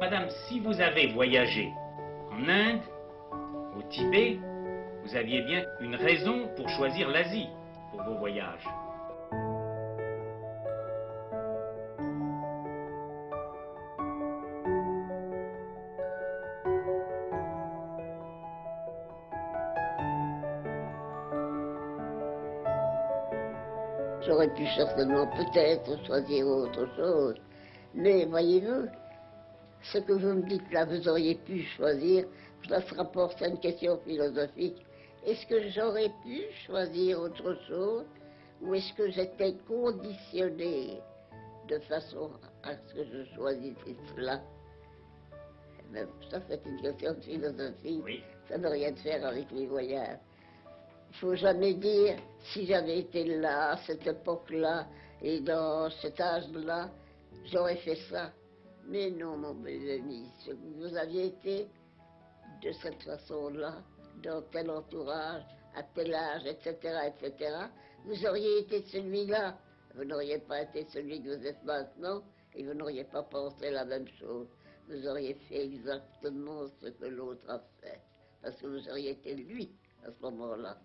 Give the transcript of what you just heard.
Madame, si vous avez voyagé en Inde, au Tibet, vous aviez bien une raison pour choisir l'Asie pour vos voyages. J'aurais pu certainement peut-être choisir autre chose. Mais voyez-vous, ce que vous me dites là, vous auriez pu choisir, ça se rapporte à une question philosophique. Est-ce que j'aurais pu choisir autre chose ou est-ce que j'étais conditionné de façon à ce que je choisisse cela? Eh ben, Ça, c'est une question de philosophie. Oui. Ça n'a rien de faire avec les voyages. Il faut jamais dire si j'avais été là, à cette époque-là, et dans cet âge-là, j'aurais fait ça. Mais non, mon amis, ce que vous aviez été de cette façon-là, dans tel entourage, à tel âge, etc., etc., vous auriez été celui-là. Vous n'auriez pas été celui que vous êtes maintenant, et vous n'auriez pas pensé la même chose. Vous auriez fait exactement ce que l'autre a fait, parce que vous auriez été lui à ce moment-là.